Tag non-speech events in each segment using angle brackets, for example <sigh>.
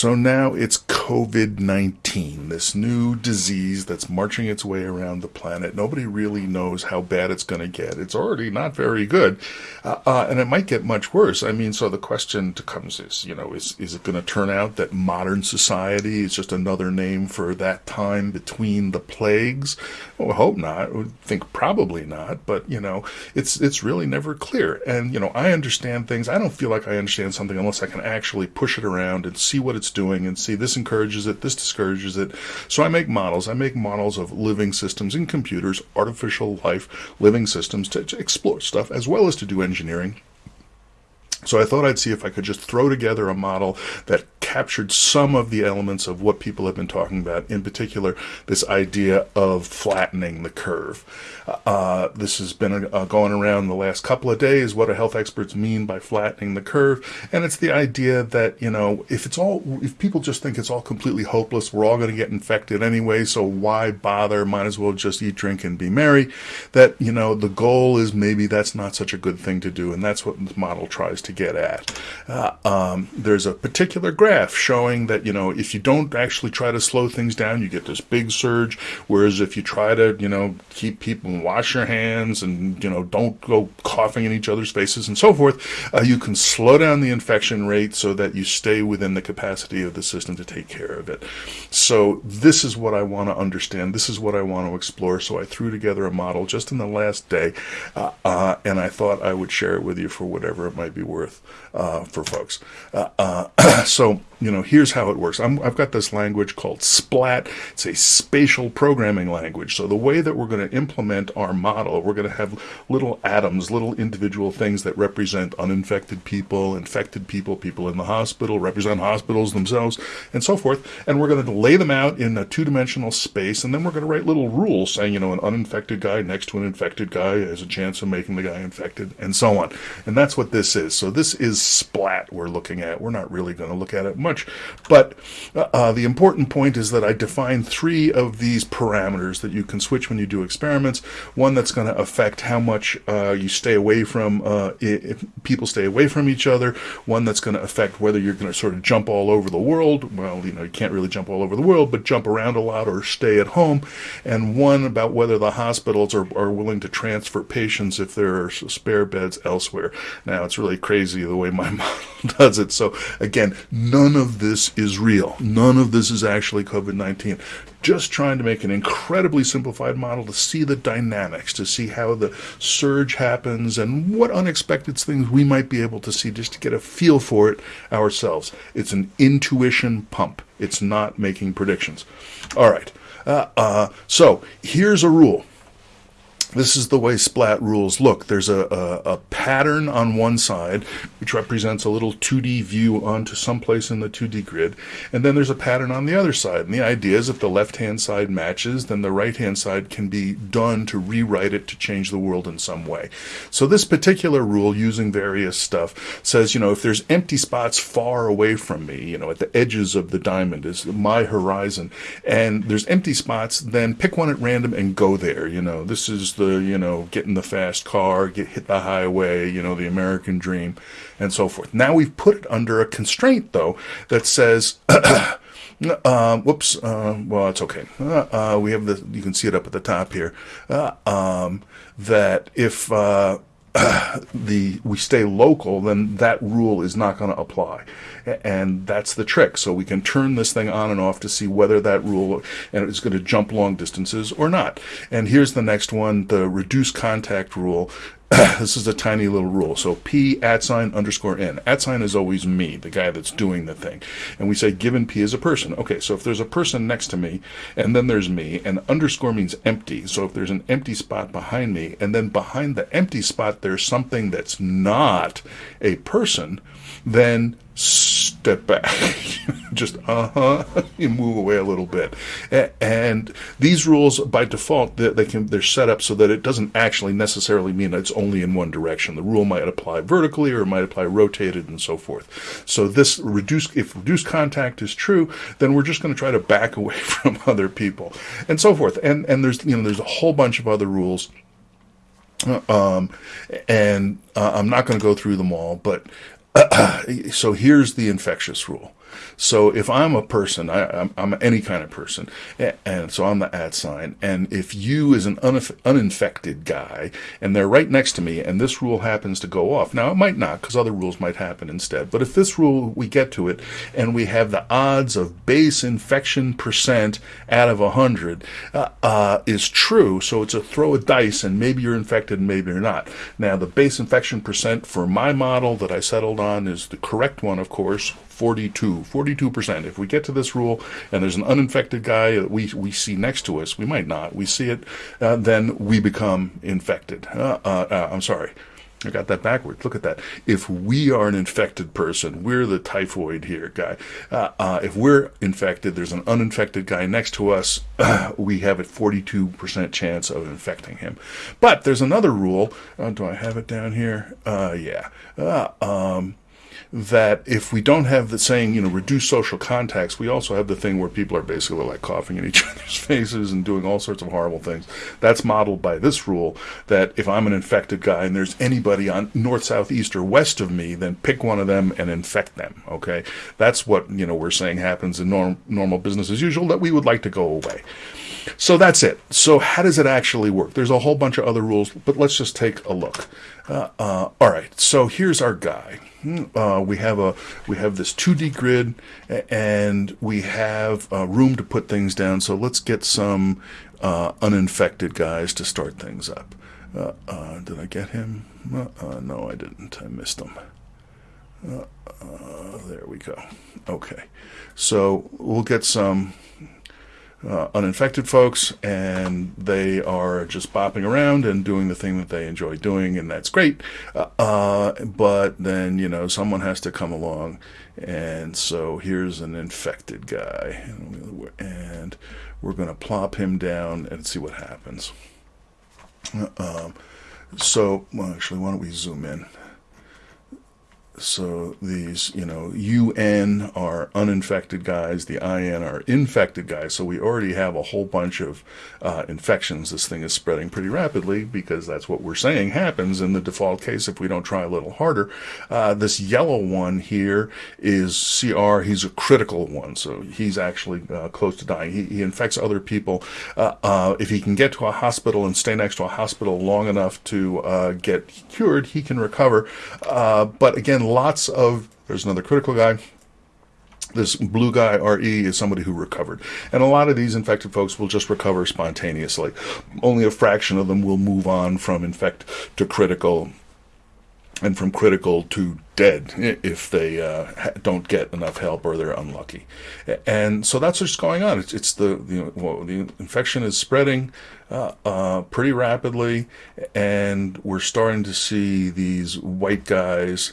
So now it's COVID 19, this new disease that's marching its way around the planet. Nobody really knows how bad it's going to get. It's already not very good, uh, uh, and it might get much worse. I mean, so the question comes is, you know, is, is it going to turn out that modern society is just another name for that time between the plagues? Well, I hope not. I think probably not, but, you know, it's, it's really never clear. And, you know, I understand things. I don't feel like I understand something unless I can actually push it around and see what it's doing and see this encourages it, this discourages it. So I make models. I make models of living systems in computers, artificial life, living systems to, to explore stuff as well as to do engineering. So I thought I'd see if I could just throw together a model that captured some of the elements of what people have been talking about, in particular, this idea of flattening the curve. Uh, this has been uh, going around the last couple of days. What do health experts mean by flattening the curve? And it's the idea that, you know, if it's all, if people just think it's all completely hopeless, we're all going to get infected anyway, so why bother? Might as well just eat, drink, and be merry. That, you know, the goal is maybe that's not such a good thing to do, and that's what the model tries to get at. Uh, um, there's a particular graph showing that, you know, if you don't actually try to slow things down, you get this big surge, whereas if you try to, you know, keep people and wash your hands and, you know, don't go coughing in each other's faces and so forth, uh, you can slow down the infection rate so that you stay within the capacity of the system to take care of it. So this is what I want to understand. This is what I want to explore. So I threw together a model just in the last day, uh, uh, and I thought I would share it with you for whatever it might be worth uh, for folks. Uh, uh, <clears throat> so you know, here's how it works. i have got this language called SPLAT. It's a spatial programming language. So the way that we're going to implement our model, we're going to have little atoms, little individual things that represent uninfected people, infected people, people in the hospital, represent hospitals themselves, and so forth. And we're going to lay them out in a two-dimensional space, and then we're going to write little rules saying, you know, an uninfected guy next to an infected guy has a chance of making the guy infected, and so on. And that's what this is. So this is SPLAT we're looking at. We're not really going to look at it much much. But uh, the important point is that I define three of these parameters that you can switch when you do experiments. One that's going to affect how much uh, you stay away from, uh, if people stay away from each other. One that's going to affect whether you're going to sort of jump all over the world. Well, you know, you can't really jump all over the world, but jump around a lot or stay at home. And one about whether the hospitals are, are willing to transfer patients if there are spare beds elsewhere. Now, it's really crazy the way my <laughs> model does it. So again, none of this is real. None of this is actually COVID 19. Just trying to make an incredibly simplified model to see the dynamics, to see how the surge happens, and what unexpected things we might be able to see just to get a feel for it ourselves. It's an intuition pump, it's not making predictions. All right. Uh, uh, so here's a rule this is the way splat rules look. There's a, a, a, pattern on one side, which represents a little 2D view onto someplace in the 2D grid, and then there's a pattern on the other side. And the idea is if the left-hand side matches, then the right-hand side can be done to rewrite it to change the world in some way. So this particular rule, using various stuff, says, you know, if there's empty spots far away from me, you know, at the edges of the diamond is my horizon, and there's empty spots, then pick one at random and go there. You know, this is the, you know, get in the fast car, get hit the highway, you know, the American dream, and so forth. Now we've put it under a constraint, though, that says, <clears throat> uh, whoops, uh, well, it's okay. Uh, uh, we have the, you can see it up at the top here, uh, um, that if, uh, <clears throat> the we stay local, then that rule is not going to apply, and that's the trick. So we can turn this thing on and off to see whether that rule and it's going to jump long distances or not. And here's the next one: the reduce contact rule. <clears throat> this is a tiny little rule. So P at sign underscore N. At sign is always me, the guy that's doing the thing. And we say given P is a person. Okay, so if there's a person next to me, and then there's me, and underscore means empty. So if there's an empty spot behind me, and then behind the empty spot there's something that's not a person, then step back. <laughs> Just uh huh. <laughs> you move away a little bit. And these rules, by default, they can they're set up so that it doesn't actually necessarily mean it's only in one direction. The rule might apply vertically or it might apply rotated and so forth. So this reduce if reduced contact is true, then we're just going to try to back <laughs> away from other people and so forth. And and there's you know there's a whole bunch of other rules. Uh, um, and uh, I'm not going to go through them all, but <clears throat> so here's the infectious rule. So if I'm a person, I, am I'm, I'm any kind of person, and so I'm the at sign, and if you is an uninf- uninfected guy, and they're right next to me, and this rule happens to go off, now it might not, because other rules might happen instead, but if this rule, we get to it, and we have the odds of base infection percent out of 100 uh, uh, is true, so it's a throw a dice, and maybe you're infected, and maybe you're not. Now, the base infection percent for my model that I settled on is the correct one, of course, 42, 42%. If we get to this rule and there's an uninfected guy that we, we see next to us, we might not, we see it, uh, then we become infected. Uh, uh, uh, I'm sorry. I got that backwards. Look at that. If we are an infected person, we're the typhoid here guy. Uh, uh, if we're infected, there's an uninfected guy next to us. <clears throat> we have a 42% chance of infecting him. But there's another rule. do I have it down here? yeah. Um, that if we don't have the saying, you know, reduce social contacts, we also have the thing where people are basically like coughing in <laughs> each other's faces and doing all sorts of horrible things. That's modeled by this rule that if I'm an infected guy and there's anybody on north, south, east, or west of me, then pick one of them and infect them. Okay. That's what, you know, we're saying happens in norm, normal business as usual that we would like to go away. So that's it. So how does it actually work? There's a whole bunch of other rules, but let's just take a look. Uh, uh, all right. So here's our guy. Uh, we have a we have this 2D grid, and we have uh, room to put things down. So let's get some uh, uninfected guys to start things up. Uh, uh, did I get him? Uh, no, I didn't. I missed him. there we go. Okay, so we'll get some uh, uninfected folks, and they are just bopping around and doing the thing that they enjoy doing, and that's great. Uh, uh, but then, you know, someone has to come along, and so here's an infected guy, and we're going to plop him down and see what happens. Uh, um, so, well, actually, why don't we zoom in? So these, you know, UN are uninfected guys, the IN are infected guys. So we already have a whole bunch of uh, infections. This thing is spreading pretty rapidly because that's what we're saying happens in the default case if we don't try a little harder. Uh, this yellow one here is CR. He's a critical one, so he's actually uh, close to dying. He, he infects other people. Uh, uh, if he can get to a hospital and stay next to a hospital long enough to uh, get cured, he can recover. but again, lots of, there's another critical guy. This blue guy, RE, is somebody who recovered. And a lot of these infected folks will just recover spontaneously. Only a fraction of them will move on from infect to critical and from critical to dead if they uh, don't get enough help or they're unlucky. And so that's what's going on. It's, it's the, the, well, the infection is spreading uh, uh, pretty rapidly, and we're starting to see these white guys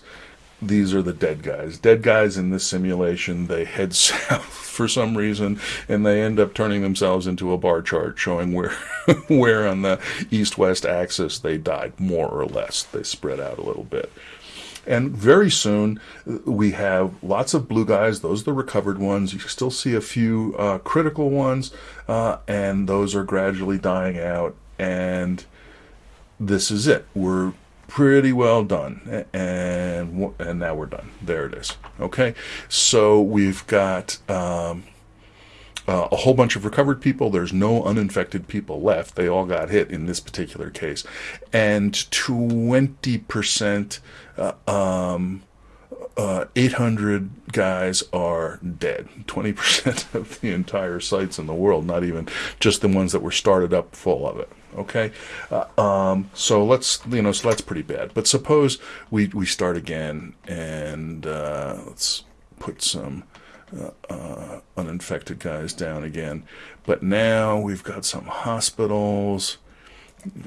these are the dead guys. Dead guys in this simulation, they head <laughs> south for some reason, and they end up turning themselves into a bar chart showing where, <laughs> where on the east-west axis they died, more or less. They spread out a little bit. And very soon, we have lots of blue guys. Those are the recovered ones. You still see a few uh, critical ones, uh, and those are gradually dying out. And this is it. We're pretty well done and and now we're done. There it is. Okay? So we've got um, uh, a whole bunch of recovered people. There's no uninfected people left. They all got hit in this particular case. And 20% uh, um, uh, 800 guys are dead. 20% <laughs> of the entire sites in the world, not even just the ones that were started up full of it. Okay, uh, um, so let's you know, so that's pretty bad. But suppose we we start again and uh, let's put some uh, uh, uninfected guys down again. But now we've got some hospitals.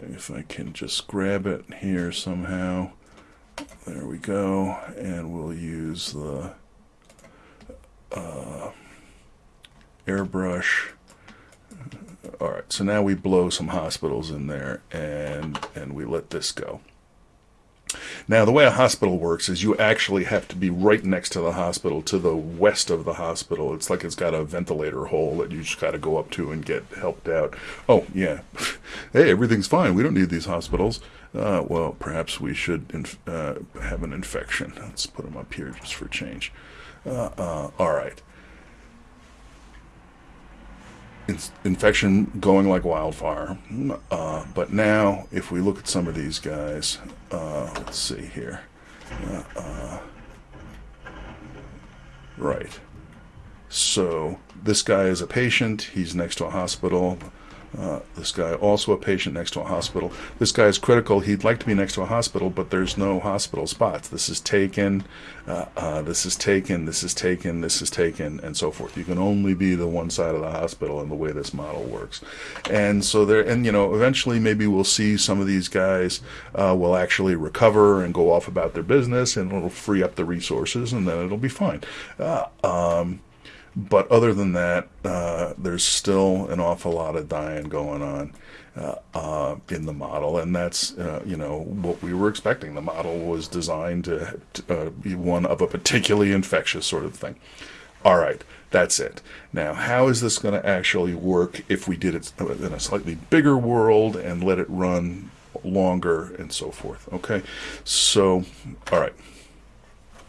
If I can just grab it here somehow. There we go, and we'll use the uh, airbrush all right, so now we blow some hospitals in there and and we let this go. Now, the way a hospital works is you actually have to be right next to the hospital, to the west of the hospital. It's like it's got a ventilator hole that you just got to go up to and get helped out. Oh, yeah. <laughs> hey, everything's fine. We don't need these hospitals. Uh, well, perhaps we should uh, have an infection. Let's put them up here just for change. Uh, uh, all right. It's infection going like wildfire. Uh, but now, if we look at some of these guys, uh, let's see here. Uh, uh, right. So this guy is a patient. He's next to a hospital. Uh, this guy also a patient next to a hospital. This guy is critical. He'd like to be next to a hospital, but there's no hospital spots. This is taken. Uh, uh, this is taken. This is taken. This is taken, and so forth. You can only be the one side of the hospital in the way this model works. And so there, and you know, eventually maybe we'll see some of these guys uh, will actually recover and go off about their business, and it'll free up the resources, and then it'll be fine. Uh, um, but other than that, uh, there's still an awful lot of dying going on uh, uh, in the model, and that's uh, you know what we were expecting. The model was designed to, to uh, be one of a particularly infectious sort of thing. All right, that's it. Now, how is this going to actually work if we did it in a slightly bigger world and let it run longer and so forth? Okay, so all right.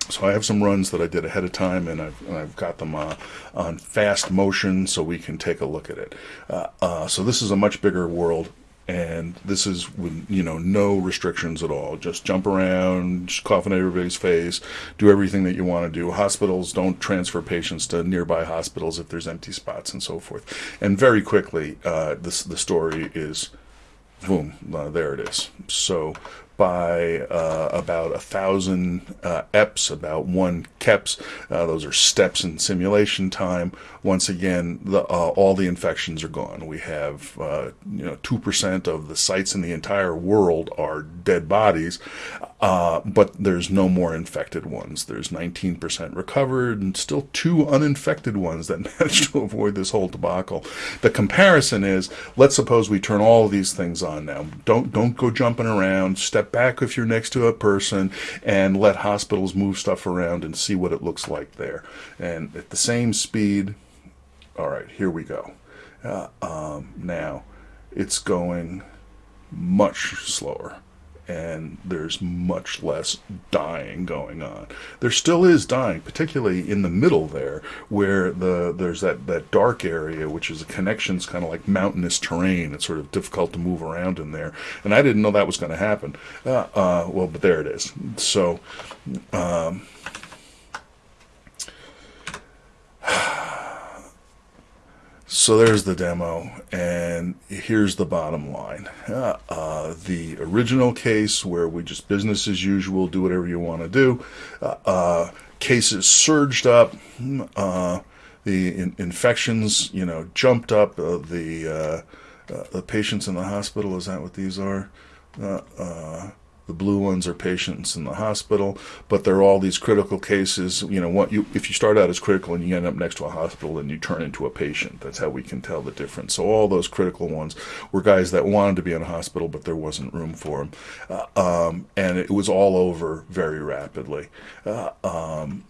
So I have some runs that I did ahead of time, and I've, and I've got them uh, on fast motion so we can take a look at it. Uh, uh, so this is a much bigger world, and this is with you know no restrictions at all. Just jump around, just cough in everybody's face, do everything that you want to do. Hospitals don't transfer patients to nearby hospitals if there's empty spots and so forth. And very quickly, uh, this the story is boom, uh, there it is. So by uh, about a thousand uh, eps, about one keps. Uh, those are steps in simulation time. Once again, the, uh, all the infections are gone. We have uh, you know two percent of the sites in the entire world are dead bodies, uh, but there's no more infected ones. There's 19% recovered, and still two uninfected ones that <laughs> managed to avoid this whole debacle. The comparison is: let's suppose we turn all these things on now. Don't don't go jumping around. Step back if you're next to a person and let hospitals move stuff around and see what it looks like there. And at the same speed, all right, here we go. Uh, um, now, it's going much slower and there's much less dying going on. There still is dying, particularly in the middle there, where the there's that, that dark area, which is a connections kind of like mountainous terrain. It's sort of difficult to move around in there, and I didn't know that was going to happen. Uh, uh, well, but there it is. So. Um, So there's the demo, and here's the bottom line. Uh, uh, the original case where we just business as usual, do whatever you want to do. Uh, uh cases surged up. Uh, the in- infections, you know, jumped up. Uh, the the patients in the hospital. Is that what these are? The blue ones are patients in the hospital, but there are all these critical cases. You know, what you if you start out as critical and you end up next to a hospital, and you turn into a patient. That's how we can tell the difference. So all those critical ones were guys that wanted to be in a hospital, but there wasn't room for them, uh, um, and it was all over very rapidly. Uh, um,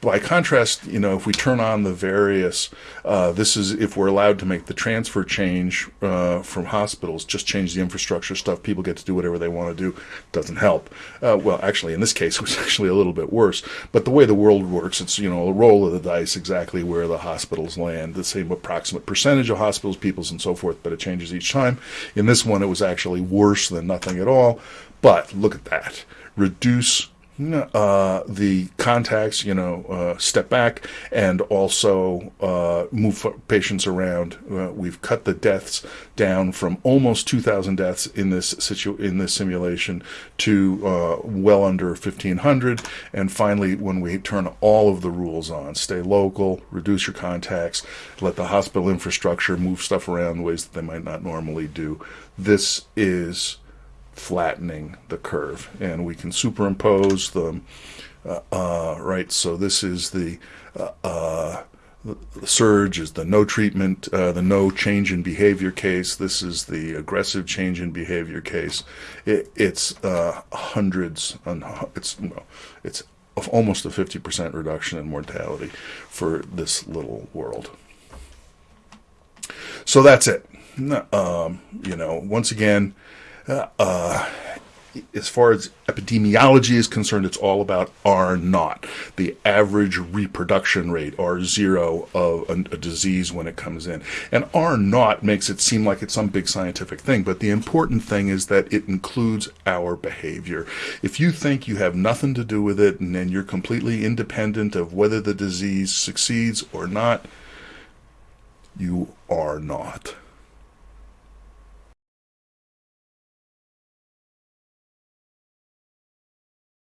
by contrast, you know, if we turn on the various, uh, this is if we're allowed to make the transfer change uh, from hospitals, just change the infrastructure stuff. People get to do whatever they want to do. Doesn't help. Uh, well, actually, in this case, <laughs> it was actually a little bit worse. But the way the world works, it's you know a roll of the dice exactly where the hospitals land, the same approximate percentage of hospitals, peoples, and so forth. But it changes each time. In this one, it was actually worse than nothing at all. But look at that. Reduce uh, the contacts, you know, uh, step back and also uh, move patients around. Uh, we've cut the deaths down from almost 2,000 deaths in this situ- in this simulation to uh, well under 1,500. And finally, when we turn all of the rules on, stay local, reduce your contacts, let the hospital infrastructure move stuff around in ways that they might not normally do. This is flattening the curve. And we can superimpose the, uh, uh, right, so this is the, uh, uh surge is the no treatment, uh, the no change in behavior case. This is the aggressive change in behavior case. It, it's uh, hundreds, on, it's, it's almost a 50% reduction in mortality for this little world. So that's it. Um, you know, once again, uh, as far as epidemiology is concerned, it's all about R naught, the average reproduction rate, R zero of a, a, disease when it comes in. And R naught makes it seem like it's some big scientific thing, but the important thing is that it includes our behavior. If you think you have nothing to do with it and then you're completely independent of whether the disease succeeds or not, you are not.